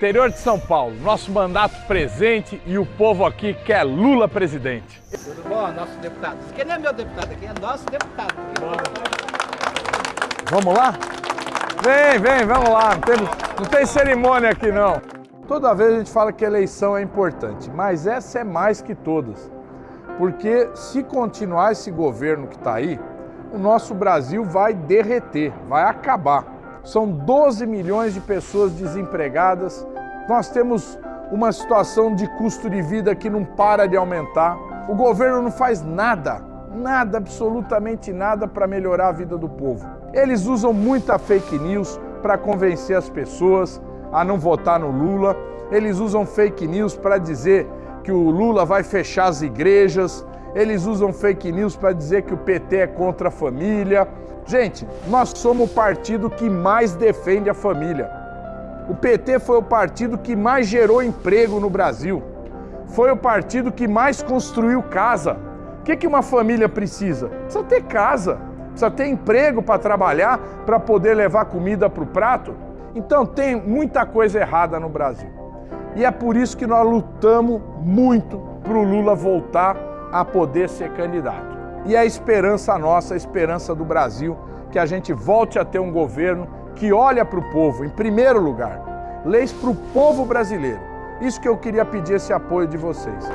Interior de São Paulo, nosso mandato presente e o povo aqui quer Lula presidente. Tudo bom, nosso deputado? Aqui não é meu deputado, aqui é nosso deputado. Vamos lá? Vem, vem, vamos lá. Não tem, não tem cerimônia aqui não. Toda vez a gente fala que eleição é importante, mas essa é mais que todas. Porque se continuar esse governo que está aí, o nosso Brasil vai derreter, vai acabar. São 12 milhões de pessoas desempregadas, nós temos uma situação de custo de vida que não para de aumentar. O governo não faz nada, nada, absolutamente nada para melhorar a vida do povo. Eles usam muita fake news para convencer as pessoas a não votar no Lula. Eles usam fake news para dizer que o Lula vai fechar as igrejas, eles usam fake news para dizer que o PT é contra a família. Gente, nós somos o partido que mais defende a família. O PT foi o partido que mais gerou emprego no Brasil. Foi o partido que mais construiu casa. O que, que uma família precisa? Precisa ter casa, precisa ter emprego para trabalhar, para poder levar comida para o prato. Então tem muita coisa errada no Brasil. E é por isso que nós lutamos muito para o Lula voltar a poder ser candidato. E é a esperança nossa, a esperança do Brasil, que a gente volte a ter um governo que olha para o povo, em primeiro lugar. Leis para o povo brasileiro. Isso que eu queria pedir esse apoio de vocês.